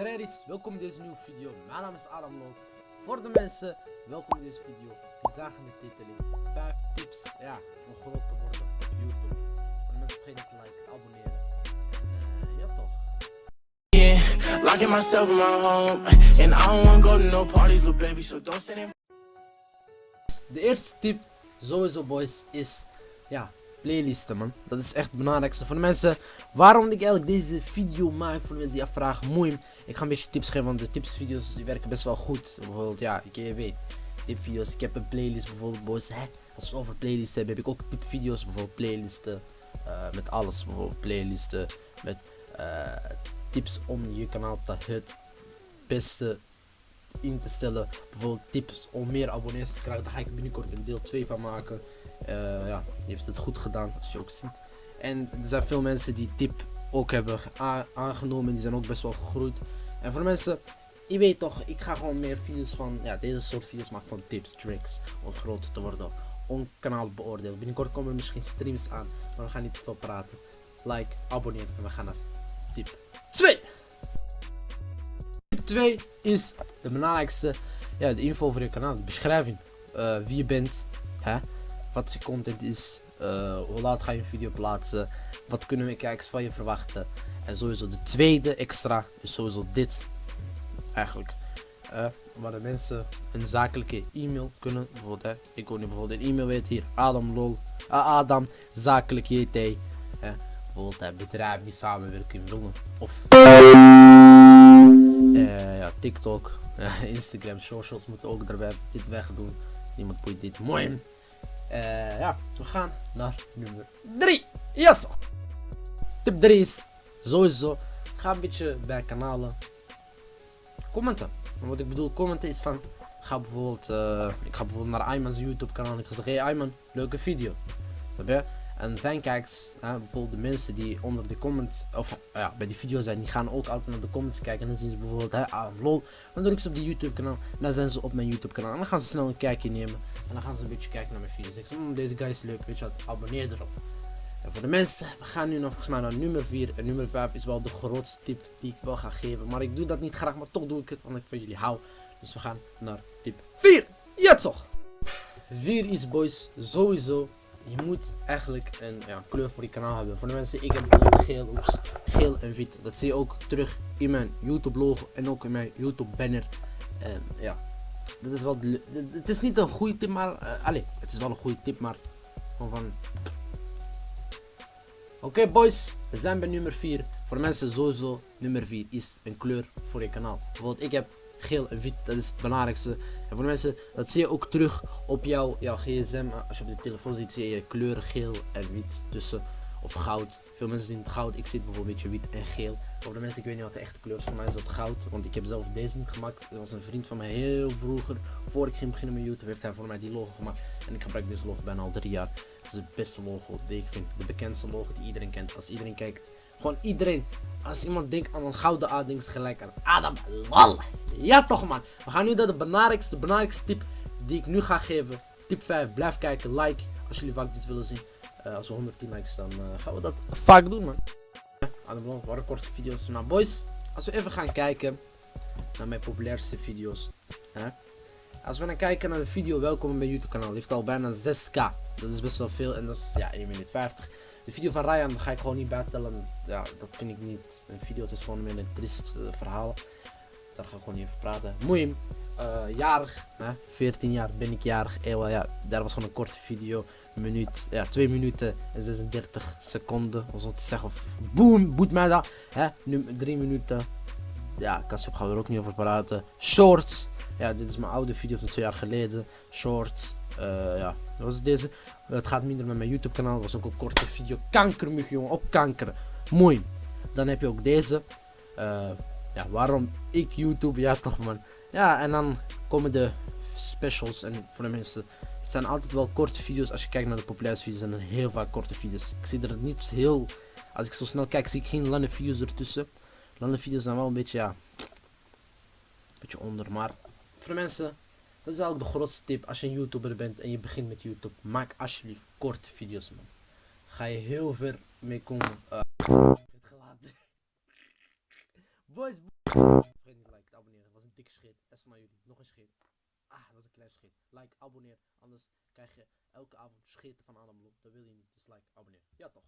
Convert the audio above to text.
Dreris, welkom in deze nieuwe video. Mijn naam is Adam Lol. Voor de mensen, welkom in deze video. Die zagen de titeling. 5 tips ja, om groot te worden op YouTube. Voor de mensen vergeet niet te liken, te abonneren. En uh, ja toch. Yeah, locking myself in my home, and I don't wanna go to no parties, little baby. So don't in. De eerste tip, sowieso boys, is ja, playlisten man. Dat is echt het belangrijkste voor de mensen. Waarom ik eigenlijk deze video maak voor de mensen die afvragen, moeim. Ik ga een beetje tips geven, want de tipsvideo's die werken best wel goed. Bijvoorbeeld, ja, ik, weet, tipvideo's. Ik heb een playlist bijvoorbeeld boys. Hè? Als we over playlists hebben, heb ik ook tipvideo's. Bijvoorbeeld playlisten uh, met alles. Bijvoorbeeld playlisten met uh, tips om je kanaal te het beste in te stellen. Bijvoorbeeld tips om meer abonnees te krijgen. Daar ga ik binnenkort een deel 2 van maken. Uh, ja, die heeft het goed gedaan, als je ook ziet. En er zijn veel mensen die tip ook hebben aangenomen. Die zijn ook best wel gegroeid. En voor mensen, je weet toch, ik ga gewoon meer video's van, ja, deze soort video's maken van tips, tricks. Om groter te worden. Om kanaal beoordeeld. Binnenkort komen er misschien streams aan. Maar we gaan niet te veel praten. Like, abonneer en we gaan naar tip 2. Tip 2 is de belangrijkste, ja, de info voor je kanaal. De beschrijving. Uh, wie je bent. Hè? wat je content is, uh, hoe laat ga je een video plaatsen, wat kunnen we kijkers van je verwachten. En sowieso de tweede extra is sowieso dit. Eigenlijk. Uh, waar de mensen een zakelijke e-mail kunnen. Bijvoorbeeld, hè, ik wil nu bijvoorbeeld een e-mail weten hier. Adam lol. Adam zakelijk JT. Bijvoorbeeld uh, bedrijven die samenwerken willen. Of ja, TikTok, Instagram, socials moeten ook erbij dit wegdoen. Niemand boeit dit. Mooi. Uh, ja, we gaan naar nummer 3. Ja. Tip 3 is sowieso. Ga een beetje bij kanalen commenten. En wat ik bedoel commenten is van. Ga bijvoorbeeld, uh, ik ga bijvoorbeeld naar Ayman's YouTube kanaal en ik ga zeggen, hey Ayman, leuke video. Snap je? En zijn kijkers, bijvoorbeeld de mensen die onder de comment, of ja, bij die video zijn, die gaan ook altijd naar de comments kijken. En dan zien ze bijvoorbeeld, hè, ah, lol. Dan druk ze op die YouTube kanaal. En dan zijn ze op mijn YouTube kanaal. En dan gaan ze snel een kijkje nemen. En dan gaan ze een beetje kijken naar mijn video's. Ik zeg, mmm, deze guy is leuk, weet je wat, abonneer erop. En voor de mensen, we gaan nu nog volgens mij naar nummer 4. En nummer 5 is wel de grootste tip die ik wel ga geven. Maar ik doe dat niet graag, maar toch doe ik het, omdat ik van jullie hou. Dus we gaan naar tip 4. Ja toch! 4 is boys, sowieso je moet eigenlijk een ja, kleur voor je kanaal hebben. Voor de mensen, ik heb geel, oeps, geel en wit. Dat zie je ook terug in mijn YouTube logo en ook in mijn YouTube banner. En ja, dat is wel, het is niet een goede tip, maar, uh, allez, het is wel een goede tip, maar van... Oké boys, we zijn bij nummer 4. Voor mensen sowieso, nummer 4 is een kleur voor je kanaal. Bijvoorbeeld, ik heb geel en wit, dat is het belangrijkste. En voor de mensen, dat zie je ook terug op jouw, jouw gsm. Als je op de telefoon ziet, zie je kleuren geel en wit tussen. Of goud. Veel mensen zien het goud. Ik zit bijvoorbeeld wit en geel. Voor de mensen, ik weet niet wat de echte kleur is. Voor mij is dat goud. Want ik heb zelf deze niet gemaakt. Er was een vriend van mij heel vroeger. Voor ik ging beginnen met YouTube, heeft hij voor mij die logo gemaakt. En ik gebruik deze logo bijna al drie jaar. Het is de beste logo ik vind. De bekendste logo die iedereen kent. Als iedereen kijkt. Gewoon iedereen. Als iemand denkt aan een gouden A, denkt gelijk aan Adam Lal. Ja toch man. We gaan nu naar de belangrijkste, belangrijkste tip die ik nu ga geven. Tip 5. Blijf kijken. Like. Als jullie vaak dit willen zien. Uh, als we 110 likes dan uh, gaan we dat vaak doen man. Adam Lal. Waren korte video's. Nou boys. Als we even gaan kijken naar mijn populairste video's. Hè? Als we dan kijken naar de video welkom op mijn YouTube kanaal. Die heeft al bijna 6k. Dat is best wel veel. En dat is ja 1 minuut 50. De video van Ryan ga ik gewoon niet bijtellen. Ja, dat vind ik niet een video. Het is gewoon meer een triest uh, verhaal. Daar ga ik gewoon niet over praten. Moeim. Uh, jarig. Hè? 14 jaar ben ik jarig. Ewa, ja, daar was gewoon een korte video. Een minuut, ja, 2 minuten en 36 seconden. Om zo te zeggen. Boom, boet mij dat. Hè? Nu 3 minuten. Ja, Kassup gaan we er ook niet over praten. Shorts. Ja, dit is mijn oude video van twee jaar geleden. Shorts. Uh, ja, dat was deze. Het gaat minder met mijn YouTube kanaal. Dat was ook een korte video. Kankermug jongen, op kanker. Mooi. Dan heb je ook deze. Uh, ja, waarom ik YouTube? Ja toch man. Ja, en dan komen de specials. En voor de mensen, het zijn altijd wel korte video's. Als je kijkt naar de populairste video's, zijn er heel vaak korte video's. Ik zie er niet heel... Als ik zo snel kijk, zie ik geen lange video's ertussen. Lange video's zijn wel een beetje, ja... Een beetje onder, maar... Voor de mensen, dat is eigenlijk de grootste tip als je een YouTuber bent en je begint met YouTube. Maak alsjeblieft korte video's man. Ga je heel ver mee komen. Uh, Boys. Vergeet niet te liken, te abonneren. Het was een dikke scheet. En naar jullie. Nog een scheet. Ah, dat was een klein scheet. Like, abonneer. Anders krijg je elke avond scheten van Adam Blom. Dat wil je niet. Dus like, abonneer. Ja toch.